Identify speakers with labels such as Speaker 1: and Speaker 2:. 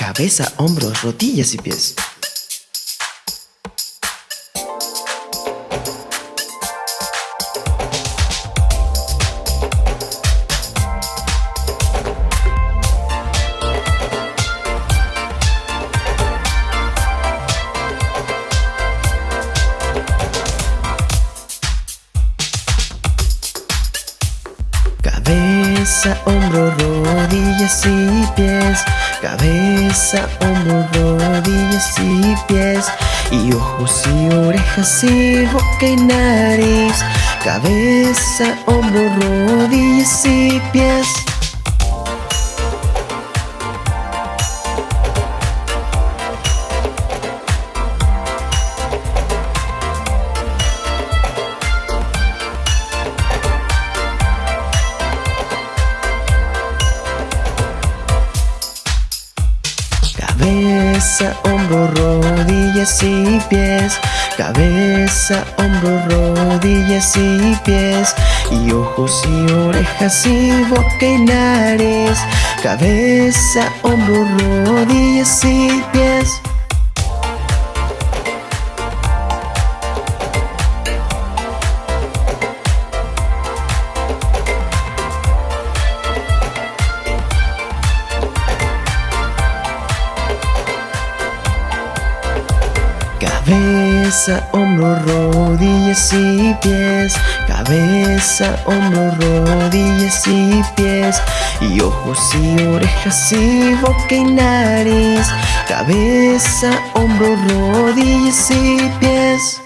Speaker 1: cabeza, hombros, rodillas y pies. Cabeza, hombro, rodillas y pies Cabeza, hombro, rodillas y pies Y ojos y orejas y boca y nariz Cabeza, hombro, rodillas y pies Cabeza, hombro, rodillas y pies. Cabeza, hombro, rodillas y pies. Y ojos y orejas y boca y nariz. Cabeza, hombro, rodillas y pies Cabeza, hombro, rodillas y pies. Cabeza, hombro, rodillas y pies. Y ojos y orejas y boca y nariz. Cabeza, hombro, rodillas y pies